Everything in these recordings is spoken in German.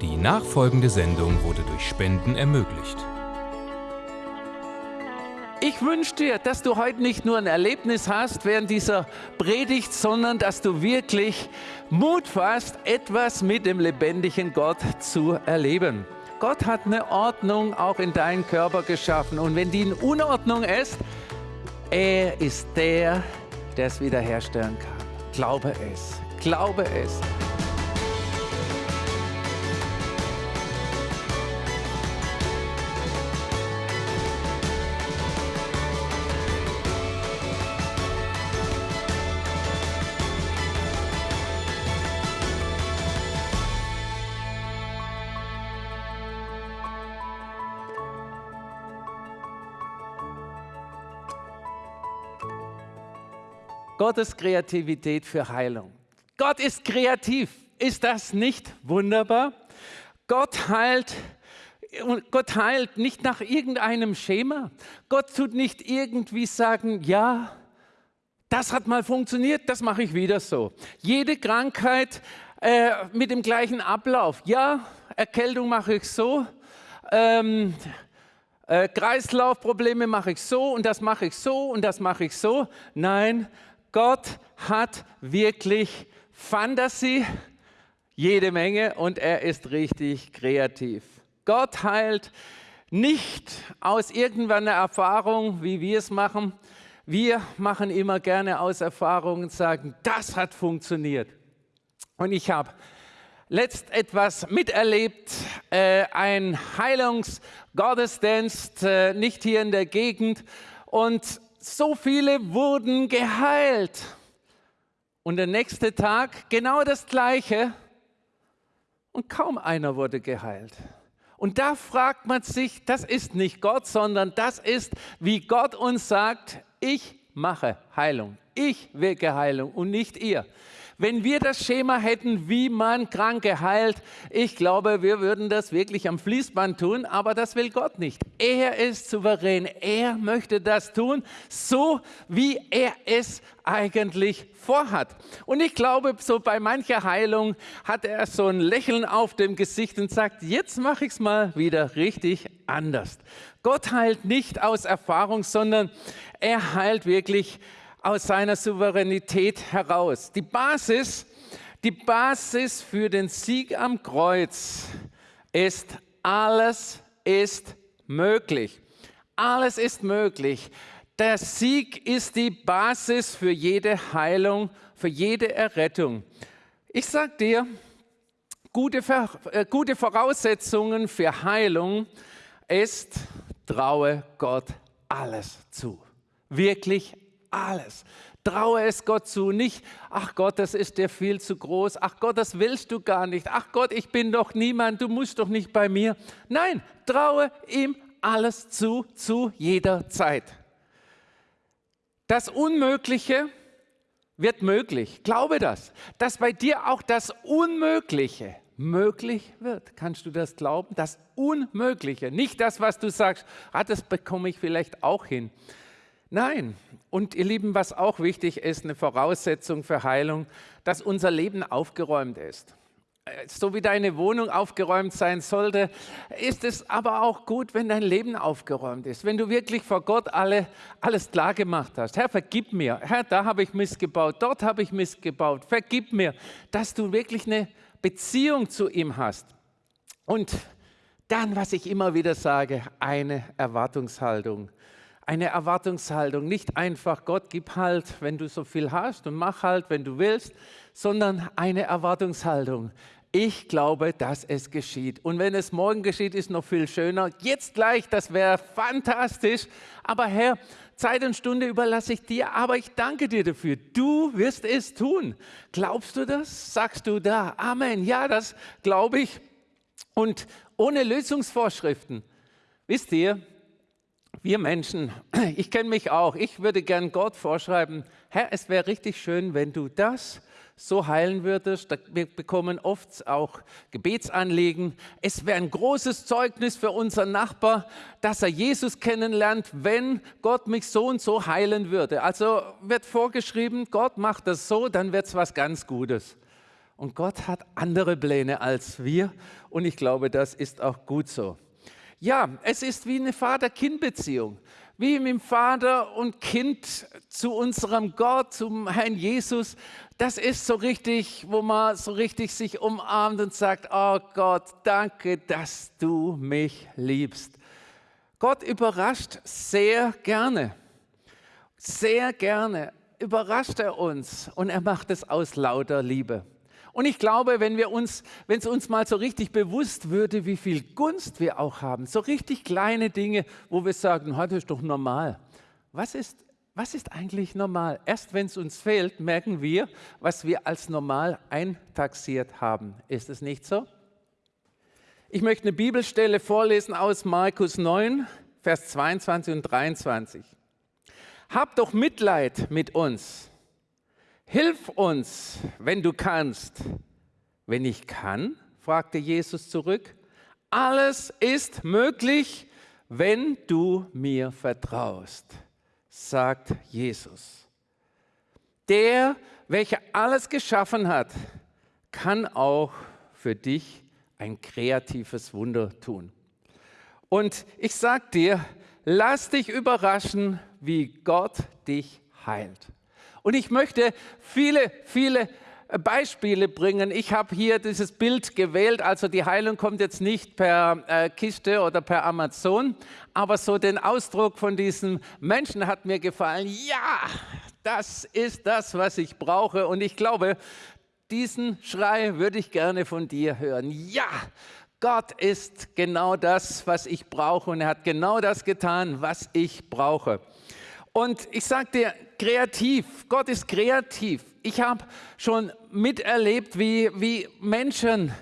Die nachfolgende Sendung wurde durch Spenden ermöglicht. Ich wünsche dir, dass du heute nicht nur ein Erlebnis hast während dieser Predigt, sondern dass du wirklich Mut fasst, etwas mit dem lebendigen Gott zu erleben. Gott hat eine Ordnung auch in deinen Körper geschaffen und wenn die in Unordnung ist, er ist der, der es wiederherstellen kann. Glaube es, glaube es. Gottes Kreativität für Heilung. Gott ist kreativ. Ist das nicht wunderbar? Gott heilt, Gott heilt nicht nach irgendeinem Schema. Gott tut nicht irgendwie sagen, ja, das hat mal funktioniert, das mache ich wieder so. Jede Krankheit äh, mit dem gleichen Ablauf. Ja, Erkältung mache ich so. Ähm, äh, Kreislaufprobleme mache ich so und das mache ich so und das mache ich so. Nein, Gott hat wirklich Fantasie, jede Menge und er ist richtig kreativ. Gott heilt nicht aus irgendeiner Erfahrung, wie wir es machen. Wir machen immer gerne aus Erfahrung und sagen, das hat funktioniert. Und ich habe letzt etwas miterlebt, äh, ein Heilungsgottesdienst, äh, nicht hier in der Gegend. Und so viele wurden geheilt. Und der nächste Tag genau das gleiche und kaum einer wurde geheilt. Und da fragt man sich, das ist nicht Gott, sondern das ist, wie Gott uns sagt, ich mache Heilung. Ich wirke Heilung und nicht ihr. Wenn wir das Schema hätten, wie man Kranke heilt, ich glaube, wir würden das wirklich am Fließband tun, aber das will Gott nicht. Er ist souverän. Er möchte das tun, so wie er es eigentlich vorhat. Und ich glaube, so bei mancher Heilung hat er so ein Lächeln auf dem Gesicht und sagt, jetzt mache ich es mal wieder richtig anders. Gott heilt nicht aus Erfahrung, sondern er heilt wirklich aus seiner Souveränität heraus. Die Basis, die Basis für den Sieg am Kreuz ist, alles ist möglich. Alles ist möglich. Der Sieg ist die Basis für jede Heilung, für jede Errettung. Ich sage dir, gute, äh, gute Voraussetzungen für Heilung ist, traue Gott alles zu. Wirklich alles. Traue es Gott zu, nicht, ach Gott, das ist dir viel zu groß, ach Gott, das willst du gar nicht, ach Gott, ich bin doch niemand, du musst doch nicht bei mir. Nein, traue ihm alles zu, zu jeder Zeit. Das Unmögliche wird möglich. Glaube das, dass bei dir auch das Unmögliche möglich wird. Kannst du das glauben? Das Unmögliche, nicht das, was du sagst, ah, das bekomme ich vielleicht auch hin. Nein. Und ihr Lieben, was auch wichtig ist, eine Voraussetzung für Heilung, dass unser Leben aufgeräumt ist. Äh, so wie deine Wohnung aufgeräumt sein sollte, ist es aber auch gut, wenn dein Leben aufgeräumt ist. Wenn du wirklich vor Gott alle, alles klar gemacht hast. Herr, vergib mir. Herr, da habe ich missgebaut, dort habe ich missgebaut. Vergib mir, dass du wirklich eine Beziehung zu ihm hast. Und dann, was ich immer wieder sage, eine Erwartungshaltung eine Erwartungshaltung. Nicht einfach, Gott, gib halt, wenn du so viel hast und mach halt, wenn du willst, sondern eine Erwartungshaltung. Ich glaube, dass es geschieht. Und wenn es morgen geschieht, ist noch viel schöner. Jetzt gleich, das wäre fantastisch. Aber Herr, Zeit und Stunde überlasse ich dir, aber ich danke dir dafür. Du wirst es tun. Glaubst du das? Sagst du da? Amen. Ja, das glaube ich. Und ohne Lösungsvorschriften. Wisst ihr, wir Menschen, ich kenne mich auch, ich würde gern Gott vorschreiben, Herr, es wäre richtig schön, wenn du das so heilen würdest. Wir bekommen oft auch Gebetsanliegen. Es wäre ein großes Zeugnis für unseren Nachbar, dass er Jesus kennenlernt, wenn Gott mich so und so heilen würde. Also wird vorgeschrieben, Gott macht das so, dann wird es was ganz Gutes. Und Gott hat andere Pläne als wir und ich glaube, das ist auch gut so. Ja, es ist wie eine Vater-Kind-Beziehung, wie mit dem Vater und Kind zu unserem Gott, zum Herrn Jesus. Das ist so richtig, wo man so richtig sich umarmt und sagt, oh Gott, danke, dass du mich liebst. Gott überrascht sehr gerne, sehr gerne überrascht er uns und er macht es aus lauter Liebe. Und ich glaube, wenn wir uns, wenn es uns mal so richtig bewusst würde, wie viel Gunst wir auch haben, so richtig kleine Dinge, wo wir sagen, das ist doch normal. Was ist, was ist eigentlich normal? Erst wenn es uns fehlt, merken wir, was wir als normal eintaxiert haben. Ist es nicht so? Ich möchte eine Bibelstelle vorlesen aus Markus 9, Vers 22 und 23. Hab doch Mitleid mit uns Hilf uns, wenn du kannst. Wenn ich kann, fragte Jesus zurück, alles ist möglich, wenn du mir vertraust, sagt Jesus. Der, welcher alles geschaffen hat, kann auch für dich ein kreatives Wunder tun. Und ich sage dir, lass dich überraschen, wie Gott dich heilt. Und ich möchte viele, viele Beispiele bringen. Ich habe hier dieses Bild gewählt, also die Heilung kommt jetzt nicht per äh, Kiste oder per Amazon, aber so den Ausdruck von diesem Menschen hat mir gefallen. Ja, das ist das, was ich brauche. Und ich glaube, diesen Schrei würde ich gerne von dir hören. Ja, Gott ist genau das, was ich brauche und er hat genau das getan, was ich brauche. Und ich sage dir, kreativ, Gott ist kreativ. Ich habe schon miterlebt, wie, wie Menschen,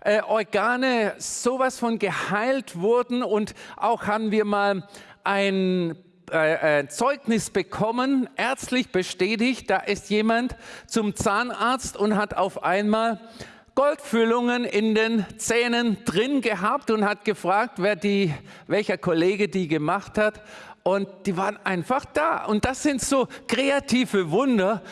äh, Organe sowas von geheilt wurden. Und auch haben wir mal ein äh, äh, Zeugnis bekommen, ärztlich bestätigt, da ist jemand zum Zahnarzt und hat auf einmal Goldfüllungen in den Zähnen drin gehabt und hat gefragt, wer die, welcher Kollege die gemacht hat und die waren einfach da. Und das sind so kreative Wunder,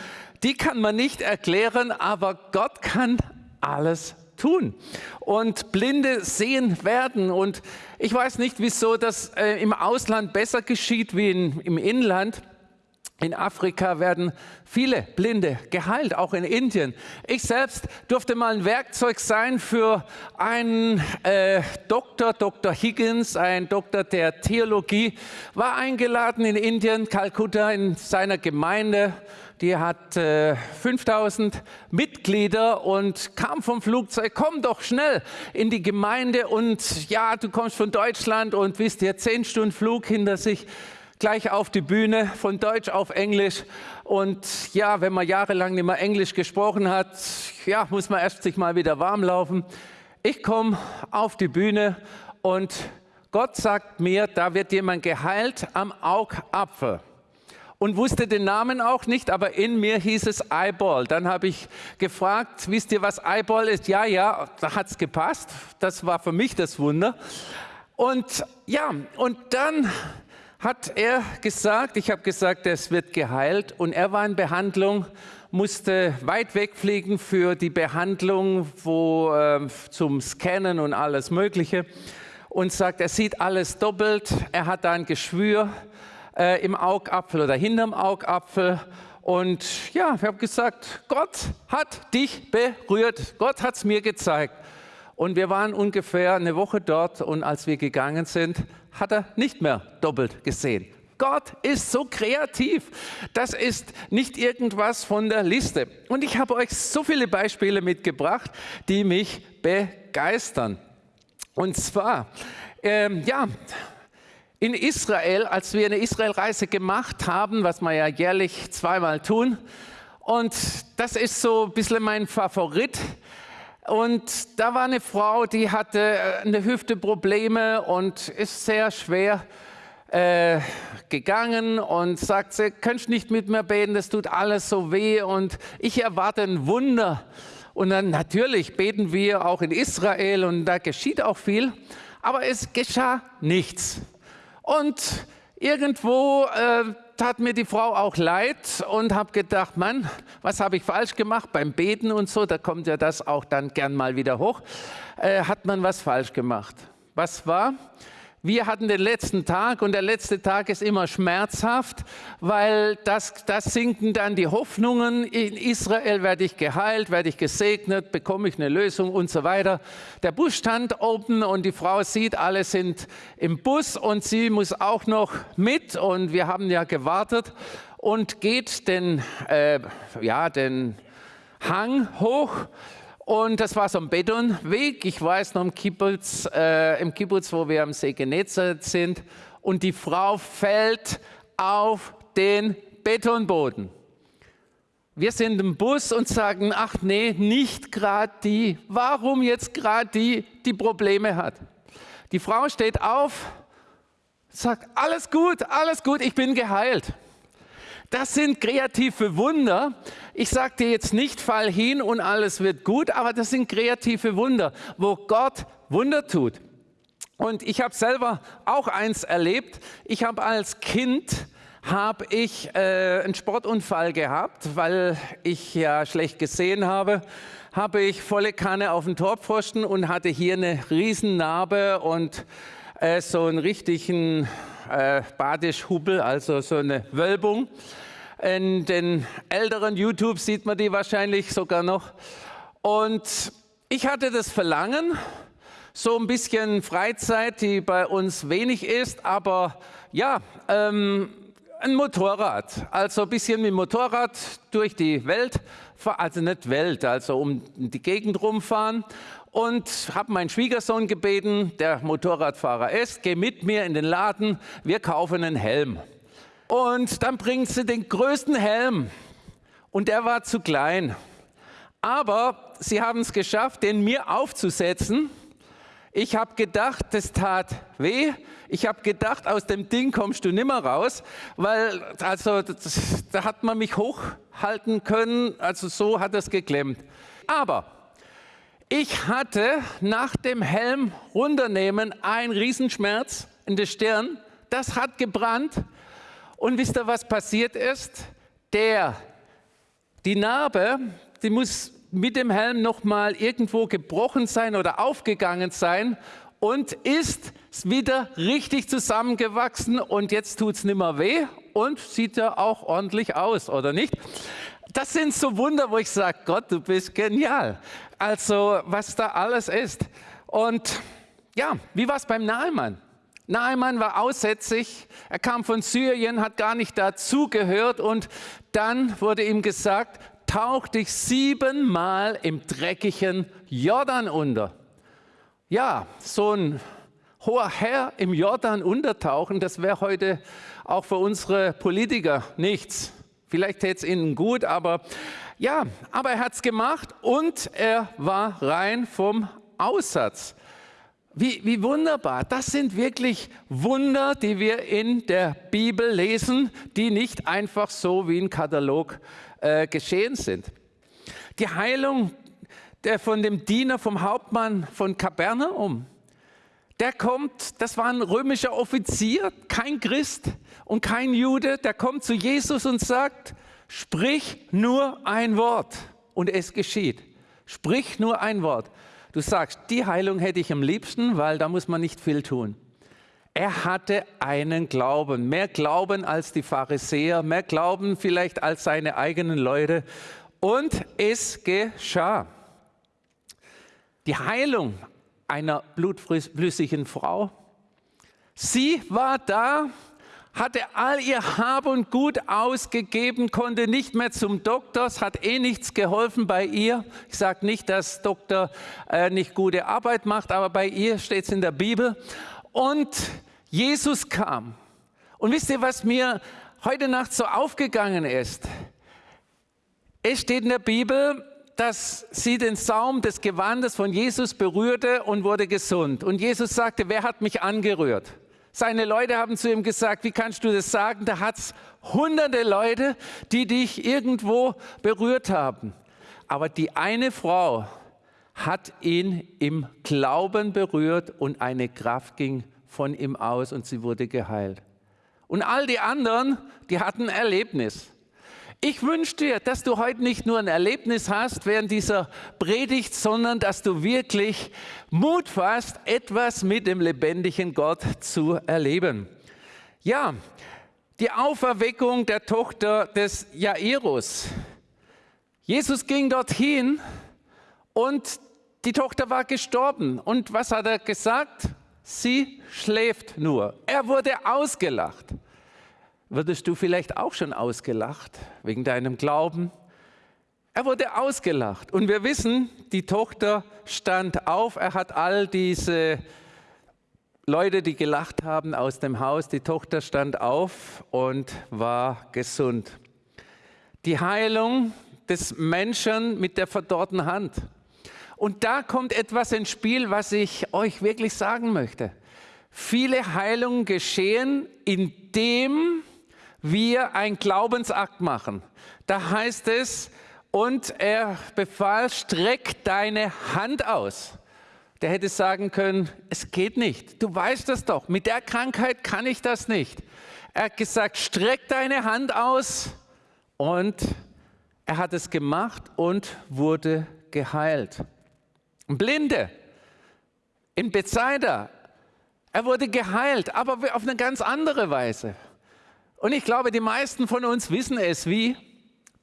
die kann man nicht erklären, aber Gott kann alles tun. Und Blinde sehen werden. Und ich weiß nicht, wieso das äh, im Ausland besser geschieht wie in, im Inland. In Afrika werden viele Blinde geheilt, auch in Indien. Ich selbst durfte mal ein Werkzeug sein für einen äh, Doktor, Dr. Higgins, ein Doktor der Theologie, war eingeladen in Indien, Kalkutta, in seiner Gemeinde. Die hat äh, 5000 Mitglieder und kam vom Flugzeug, komm doch schnell in die Gemeinde und ja, du kommst von Deutschland und wisst ihr, zehn Stunden Flug hinter sich gleich auf die Bühne, von Deutsch auf Englisch. Und ja, wenn man jahrelang nicht mehr Englisch gesprochen hat, ja, muss man erst sich mal wieder warm laufen. Ich komme auf die Bühne und Gott sagt mir, da wird jemand geheilt am Augapfel. Und wusste den Namen auch nicht, aber in mir hieß es Eyeball. Dann habe ich gefragt, wisst ihr, was Eyeball ist? Ja, ja, da hat es gepasst. Das war für mich das Wunder. Und ja, und dann hat er gesagt, ich habe gesagt, es wird geheilt. Und er war in Behandlung, musste weit wegfliegen für die Behandlung, wo äh, zum Scannen und alles Mögliche. Und sagt, er sieht alles doppelt, er hat da ein Geschwür äh, im Augapfel oder hinterm Augapfel. Und ja, ich habe gesagt, Gott hat dich berührt, Gott hat es mir gezeigt. Und wir waren ungefähr eine Woche dort und als wir gegangen sind, hat er nicht mehr doppelt gesehen. Gott ist so kreativ. Das ist nicht irgendwas von der Liste. Und ich habe euch so viele Beispiele mitgebracht, die mich begeistern. Und zwar, ähm, ja, in Israel, als wir eine Israelreise gemacht haben, was wir ja jährlich zweimal tun, und das ist so ein bisschen mein Favorit, und da war eine Frau, die hatte äh, eine Hüfteprobleme und ist sehr schwer äh, gegangen und sagt, sie könnt nicht mit mir beten, das tut alles so weh und ich erwarte ein Wunder. Und dann natürlich beten wir auch in Israel und da geschieht auch viel, aber es geschah nichts. Und irgendwo äh, tat mir die Frau auch leid und habe gedacht, Mann, was habe ich falsch gemacht beim Beten und so, da kommt ja das auch dann gern mal wieder hoch, äh, hat man was falsch gemacht. Was war? Wir hatten den letzten Tag und der letzte Tag ist immer schmerzhaft, weil das, das sinken dann die Hoffnungen. In Israel werde ich geheilt, werde ich gesegnet, bekomme ich eine Lösung und so weiter. Der Bus stand oben und die Frau sieht, alle sind im Bus und sie muss auch noch mit und wir haben ja gewartet und geht den, äh, ja, den Hang hoch und das war so ein Betonweg. Ich weiß noch im Kibbutz, äh, im Kibbutz, wo wir am See Genezareth sind. Und die Frau fällt auf den Betonboden. Wir sind im Bus und sagen, ach nee, nicht gerade die. Warum jetzt gerade die, die Probleme hat? Die Frau steht auf, sagt, alles gut, alles gut, ich bin geheilt. Das sind kreative Wunder. Ich sage dir jetzt nicht, fall hin und alles wird gut, aber das sind kreative Wunder, wo Gott Wunder tut. Und ich habe selber auch eins erlebt. Ich habe als Kind habe ich äh, einen Sportunfall gehabt, weil ich ja schlecht gesehen habe, habe ich volle Kanne auf den Torpfosten und hatte hier eine Riesennarbe und äh, so einen richtigen äh, Badischhubbel, also so eine Wölbung. In den älteren YouTube sieht man die wahrscheinlich sogar noch. Und ich hatte das Verlangen, so ein bisschen Freizeit, die bei uns wenig ist, aber ja, ähm, ein Motorrad, also ein bisschen mit Motorrad durch die Welt, also nicht Welt, also um die Gegend rumfahren und habe meinen Schwiegersohn gebeten, der Motorradfahrer ist, geh mit mir in den Laden, wir kaufen einen Helm. Und dann bringt sie den größten Helm und der war zu klein. Aber sie haben es geschafft, den mir aufzusetzen. Ich habe gedacht, das tat weh. Ich habe gedacht, aus dem Ding kommst du nimmer raus, weil also das, da hat man mich hochhalten können. Also so hat es geklemmt. Aber ich hatte nach dem Helm runternehmen einen Riesenschmerz in der Stirn. Das hat gebrannt. Und wisst ihr, was passiert ist? Der, die Narbe, die muss mit dem Helm nochmal irgendwo gebrochen sein oder aufgegangen sein und ist wieder richtig zusammengewachsen und jetzt tut es nicht mehr weh und sieht ja auch ordentlich aus, oder nicht? Das sind so Wunder, wo ich sage, Gott, du bist genial. Also was da alles ist. Und ja, wie war es beim Nahmann? Naaman war aussätzig, er kam von Syrien, hat gar nicht dazugehört und dann wurde ihm gesagt, tauch dich siebenmal im dreckigen Jordan unter. Ja, so ein hoher Herr im Jordan untertauchen, das wäre heute auch für unsere Politiker nichts. Vielleicht täte es ihnen gut, aber ja, aber er hat es gemacht und er war rein vom Aussatz. Wie, wie wunderbar. Das sind wirklich Wunder, die wir in der Bibel lesen, die nicht einfach so wie ein Katalog äh, geschehen sind. Die Heilung der von dem Diener vom Hauptmann von Kapernaum, der kommt, das war ein römischer Offizier, kein Christ und kein Jude, der kommt zu Jesus und sagt, sprich nur ein Wort und es geschieht. Sprich nur ein Wort. Du sagst, die Heilung hätte ich am liebsten, weil da muss man nicht viel tun. Er hatte einen Glauben, mehr Glauben als die Pharisäer, mehr Glauben vielleicht als seine eigenen Leute. Und es geschah. Die Heilung einer blutflüssigen Frau. Sie war da hatte all ihr Hab und Gut ausgegeben, konnte nicht mehr zum Doktor, es hat eh nichts geholfen bei ihr. Ich sage nicht, dass Doktor äh, nicht gute Arbeit macht, aber bei ihr steht es in der Bibel. Und Jesus kam. Und wisst ihr, was mir heute Nacht so aufgegangen ist? Es steht in der Bibel, dass sie den Saum des Gewandes von Jesus berührte und wurde gesund. Und Jesus sagte, wer hat mich angerührt? Seine Leute haben zu ihm gesagt, wie kannst du das sagen? Da hat es hunderte Leute, die dich irgendwo berührt haben. Aber die eine Frau hat ihn im Glauben berührt und eine Kraft ging von ihm aus und sie wurde geheilt. Und all die anderen, die hatten ein Erlebnis. Ich wünsche dir, dass du heute nicht nur ein Erlebnis hast während dieser Predigt, sondern dass du wirklich Mut fasst, etwas mit dem lebendigen Gott zu erleben. Ja, die Auferweckung der Tochter des Jairus. Jesus ging dorthin und die Tochter war gestorben. Und was hat er gesagt? Sie schläft nur. Er wurde ausgelacht. Würdest du vielleicht auch schon ausgelacht wegen deinem Glauben? Er wurde ausgelacht. Und wir wissen, die Tochter stand auf. Er hat all diese Leute, die gelacht haben aus dem Haus, die Tochter stand auf und war gesund. Die Heilung des Menschen mit der verdorrten Hand. Und da kommt etwas ins Spiel, was ich euch wirklich sagen möchte. Viele Heilungen geschehen, indem wir einen Glaubensakt machen. Da heißt es, und er befahl, streck deine Hand aus. Der hätte sagen können, es geht nicht. Du weißt das doch. Mit der Krankheit kann ich das nicht. Er hat gesagt, streck deine Hand aus. Und er hat es gemacht und wurde geheilt. Blinde in Bethsaida. Er wurde geheilt, aber auf eine ganz andere Weise. Und ich glaube, die meisten von uns wissen es wie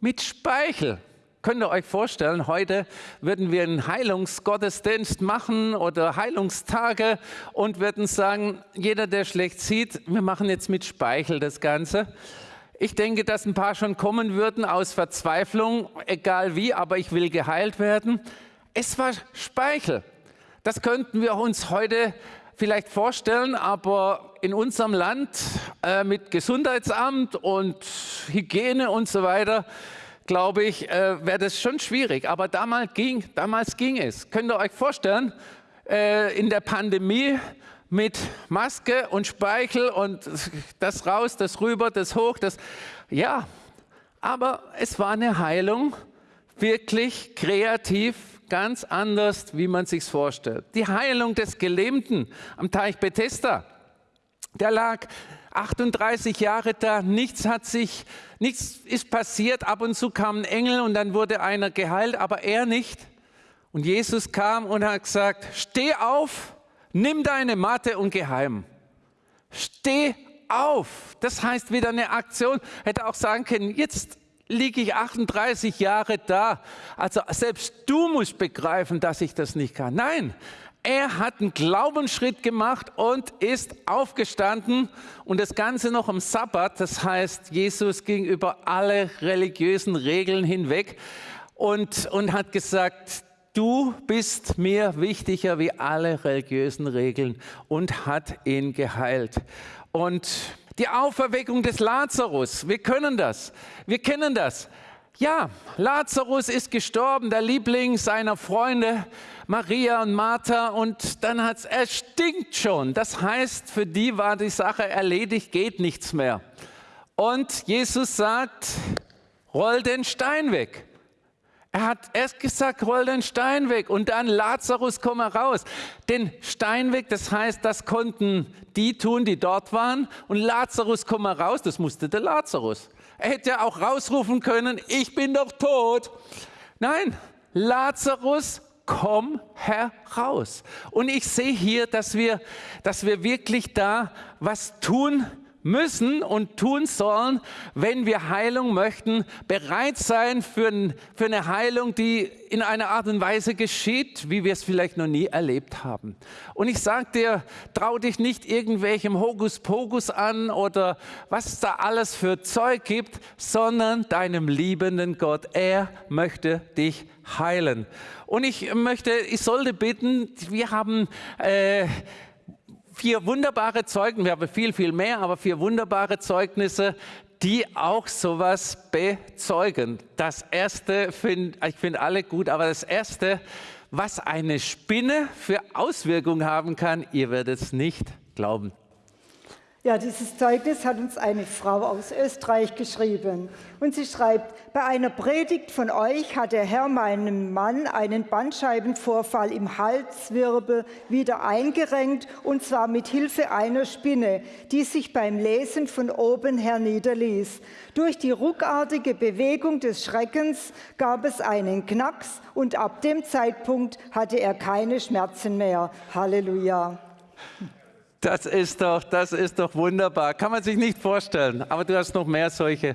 mit Speichel. Könnt ihr euch vorstellen, heute würden wir einen Heilungsgottesdienst machen oder Heilungstage und würden sagen, jeder, der schlecht sieht, wir machen jetzt mit Speichel das Ganze. Ich denke, dass ein paar schon kommen würden aus Verzweiflung, egal wie, aber ich will geheilt werden. Es war Speichel. Das könnten wir uns heute vielleicht vorstellen, aber in unserem Land äh, mit Gesundheitsamt und Hygiene und so weiter, glaube ich, äh, wäre das schon schwierig. Aber damals ging, damals ging es. Könnt ihr euch vorstellen, äh, in der Pandemie mit Maske und Speichel und das raus, das rüber, das hoch, das, ja, aber es war eine Heilung, wirklich kreativ, ganz anders, wie man sich vorstellt. Die Heilung des Gelähmten am Teich Bethesda, der lag 38 Jahre da, nichts hat sich, nichts ist passiert, ab und zu kam ein Engel und dann wurde einer geheilt, aber er nicht. Und Jesus kam und hat gesagt, steh auf, nimm deine Matte und geh heim. Steh auf. Das heißt wieder eine Aktion. Hätte auch sagen können, jetzt liege ich 38 Jahre da. Also selbst du musst begreifen, dass ich das nicht kann. Nein, er hat einen Glaubensschritt gemacht und ist aufgestanden und das Ganze noch am Sabbat. Das heißt, Jesus ging über alle religiösen Regeln hinweg und, und hat gesagt, du bist mir wichtiger wie alle religiösen Regeln und hat ihn geheilt. Und die Auferweckung des Lazarus, wir können das, wir kennen das. Ja, Lazarus ist gestorben, der Liebling seiner Freunde Maria und Martha und dann hat es, er stinkt schon. Das heißt, für die war die Sache erledigt, geht nichts mehr. Und Jesus sagt, roll den Stein weg. Er hat erst gesagt, roll den Stein weg und dann Lazarus, komm raus. Den Stein weg, das heißt, das konnten die tun, die dort waren. Und Lazarus, komm raus, das musste der Lazarus. Er hätte ja auch rausrufen können, ich bin doch tot. Nein, Lazarus, komm heraus. Und ich sehe hier, dass wir, dass wir wirklich da was tun müssen und tun sollen, wenn wir Heilung möchten, bereit sein für, für eine Heilung, die in einer Art und Weise geschieht, wie wir es vielleicht noch nie erlebt haben. Und ich sage dir, trau dich nicht irgendwelchem Hokuspokus an oder was es da alles für Zeug gibt, sondern deinem liebenden Gott. Er möchte dich heilen. Und ich möchte, ich sollte bitten, wir haben... Äh, vier wunderbare Zeugnisse, wir haben viel, viel mehr, aber vier wunderbare Zeugnisse, die auch sowas bezeugen. Das erste, find, ich finde alle gut, aber das erste, was eine Spinne für Auswirkungen haben kann, ihr werdet es nicht glauben. Ja, dieses Zeugnis hat uns eine Frau aus Österreich geschrieben. Und sie schreibt, bei einer Predigt von euch hat der Herr meinem Mann einen Bandscheibenvorfall im Halswirbel wieder eingerenkt, und zwar mit Hilfe einer Spinne, die sich beim Lesen von oben her niederließ. Durch die ruckartige Bewegung des Schreckens gab es einen Knacks und ab dem Zeitpunkt hatte er keine Schmerzen mehr. Halleluja. Das ist doch, das ist doch wunderbar. Kann man sich nicht vorstellen. Aber du hast noch mehr solche.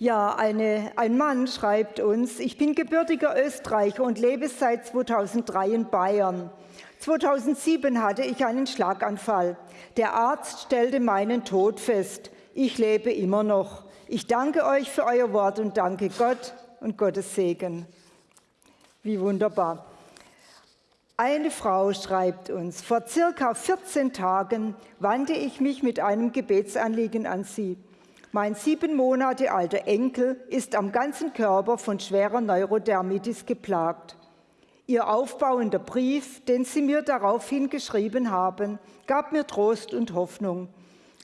Ja, eine, ein Mann schreibt uns, ich bin gebürtiger Österreicher und lebe seit 2003 in Bayern. 2007 hatte ich einen Schlaganfall. Der Arzt stellte meinen Tod fest. Ich lebe immer noch. Ich danke euch für euer Wort und danke Gott und Gottes Segen. Wie wunderbar. Eine Frau schreibt uns, vor circa 14 Tagen wandte ich mich mit einem Gebetsanliegen an Sie. Mein sieben Monate alter Enkel ist am ganzen Körper von schwerer Neurodermitis geplagt. Ihr aufbauender Brief, den Sie mir daraufhin geschrieben haben, gab mir Trost und Hoffnung.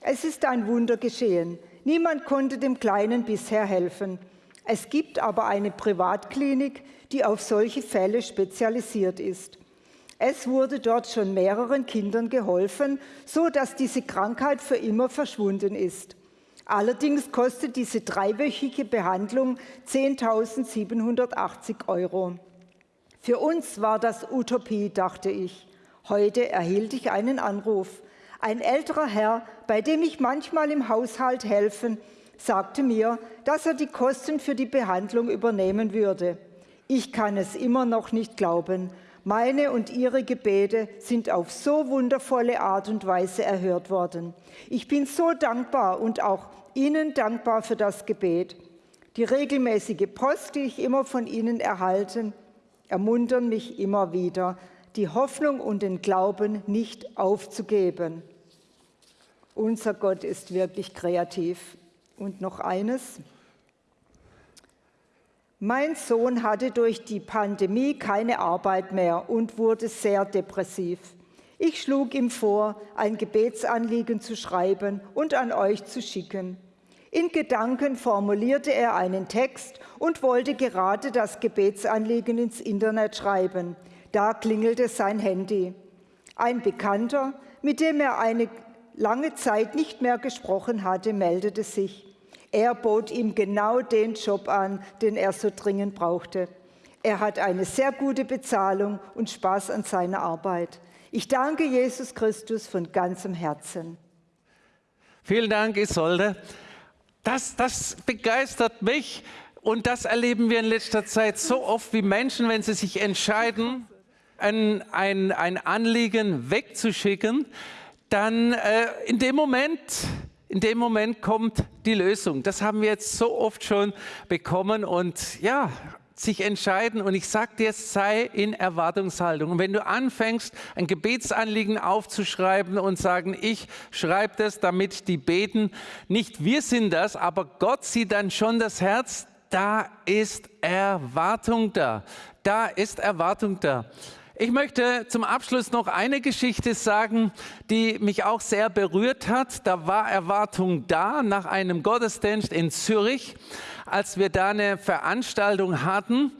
Es ist ein Wunder geschehen. Niemand konnte dem Kleinen bisher helfen. Es gibt aber eine Privatklinik, die auf solche Fälle spezialisiert ist. Es wurde dort schon mehreren Kindern geholfen, so dass diese Krankheit für immer verschwunden ist. Allerdings kostet diese dreiwöchige Behandlung 10.780 Euro. Für uns war das Utopie, dachte ich. Heute erhielt ich einen Anruf. Ein älterer Herr, bei dem ich manchmal im Haushalt helfen, sagte mir, dass er die Kosten für die Behandlung übernehmen würde. Ich kann es immer noch nicht glauben. Meine und Ihre Gebete sind auf so wundervolle Art und Weise erhört worden. Ich bin so dankbar und auch Ihnen dankbar für das Gebet. Die regelmäßige Post, die ich immer von Ihnen erhalte, ermuntern mich immer wieder, die Hoffnung und den Glauben nicht aufzugeben. Unser Gott ist wirklich kreativ. Und noch eines. Mein Sohn hatte durch die Pandemie keine Arbeit mehr und wurde sehr depressiv. Ich schlug ihm vor, ein Gebetsanliegen zu schreiben und an euch zu schicken. In Gedanken formulierte er einen Text und wollte gerade das Gebetsanliegen ins Internet schreiben. Da klingelte sein Handy. Ein Bekannter, mit dem er eine lange Zeit nicht mehr gesprochen hatte, meldete sich. Er bot ihm genau den Job an, den er so dringend brauchte. Er hat eine sehr gute Bezahlung und Spaß an seiner Arbeit. Ich danke Jesus Christus von ganzem Herzen. Vielen Dank, Isolde. Das, das begeistert mich und das erleben wir in letzter Zeit so oft, wie Menschen, wenn sie sich entscheiden, ein, ein, ein Anliegen wegzuschicken, dann äh, in dem Moment in dem Moment kommt die Lösung. Das haben wir jetzt so oft schon bekommen und ja, sich entscheiden und ich sage dir, sei in Erwartungshaltung. Und wenn du anfängst, ein Gebetsanliegen aufzuschreiben und sagen, ich schreibe das, damit die beten, nicht wir sind das, aber Gott sieht dann schon das Herz, da ist Erwartung da. Da ist Erwartung da. Ich möchte zum Abschluss noch eine Geschichte sagen, die mich auch sehr berührt hat. Da war Erwartung da nach einem Gottesdienst in Zürich. Als wir da eine Veranstaltung hatten,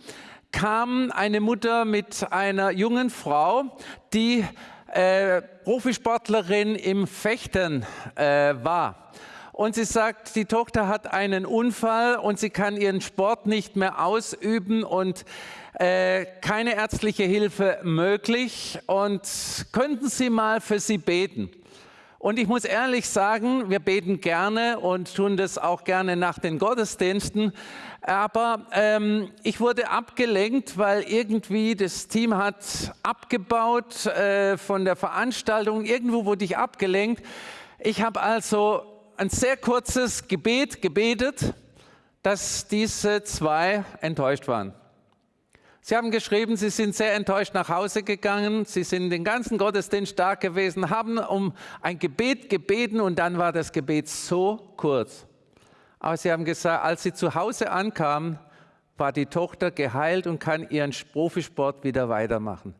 kam eine Mutter mit einer jungen Frau, die äh, Profisportlerin im Fechten äh, war. Und sie sagt, die Tochter hat einen Unfall und sie kann ihren Sport nicht mehr ausüben und äh, keine ärztliche Hilfe möglich und könnten Sie mal für sie beten? Und ich muss ehrlich sagen, wir beten gerne und tun das auch gerne nach den Gottesdiensten. Aber ähm, ich wurde abgelenkt, weil irgendwie das Team hat abgebaut äh, von der Veranstaltung. Irgendwo wurde ich abgelenkt. Ich habe also ein sehr kurzes Gebet gebetet, dass diese zwei enttäuscht waren. Sie haben geschrieben, Sie sind sehr enttäuscht nach Hause gegangen. Sie sind den ganzen Gottesdienst stark gewesen, haben um ein Gebet gebeten und dann war das Gebet so kurz. Aber Sie haben gesagt, als Sie zu Hause ankamen, war die Tochter geheilt und kann ihren Profisport wieder weitermachen.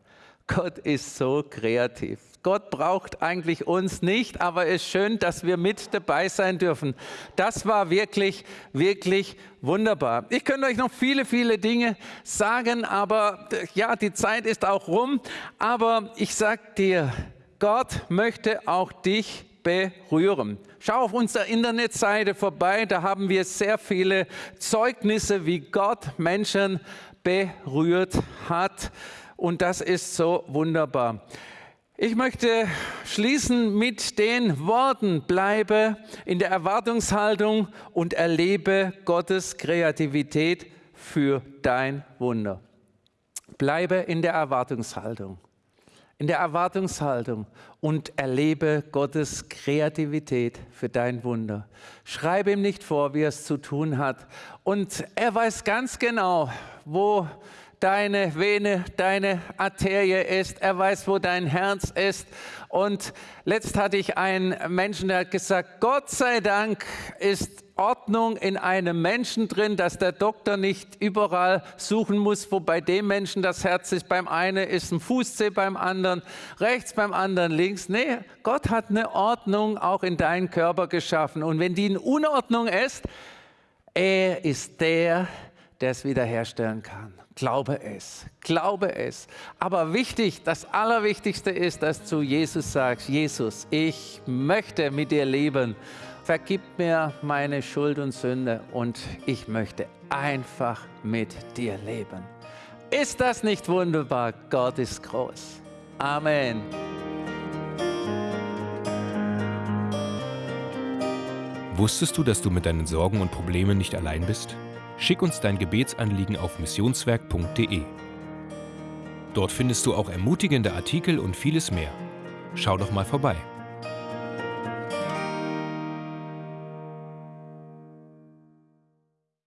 Gott ist so kreativ. Gott braucht eigentlich uns nicht, aber es ist schön, dass wir mit dabei sein dürfen. Das war wirklich, wirklich wunderbar. Ich könnte euch noch viele, viele Dinge sagen, aber ja, die Zeit ist auch rum. Aber ich sag dir, Gott möchte auch dich berühren. Schau auf unserer Internetseite vorbei, da haben wir sehr viele Zeugnisse, wie Gott Menschen berührt hat. Und das ist so wunderbar. Ich möchte schließen mit den Worten, bleibe in der Erwartungshaltung und erlebe Gottes Kreativität für dein Wunder. Bleibe in der Erwartungshaltung, in der Erwartungshaltung und erlebe Gottes Kreativität für dein Wunder. Schreibe ihm nicht vor, wie er es zu tun hat. Und er weiß ganz genau, wo deine Vene, deine Arterie ist. Er weiß, wo dein Herz ist. Und letzt hatte ich einen Menschen, der hat gesagt, Gott sei Dank ist Ordnung in einem Menschen drin, dass der Doktor nicht überall suchen muss, wo bei dem Menschen das Herz ist. Beim einen ist ein Fußzeh, beim anderen rechts, beim anderen links. Nee, Gott hat eine Ordnung auch in deinen Körper geschaffen. Und wenn die in Unordnung ist, er ist der, der es wiederherstellen kann. Glaube es, glaube es. Aber wichtig, das Allerwichtigste ist, dass du Jesus sagst, Jesus, ich möchte mit dir leben. Vergib mir meine Schuld und Sünde und ich möchte einfach mit dir leben. Ist das nicht wunderbar? Gott ist groß. Amen. Wusstest du, dass du mit deinen Sorgen und Problemen nicht allein bist? Schick uns dein Gebetsanliegen auf missionswerk.de. Dort findest du auch ermutigende Artikel und vieles mehr. Schau doch mal vorbei.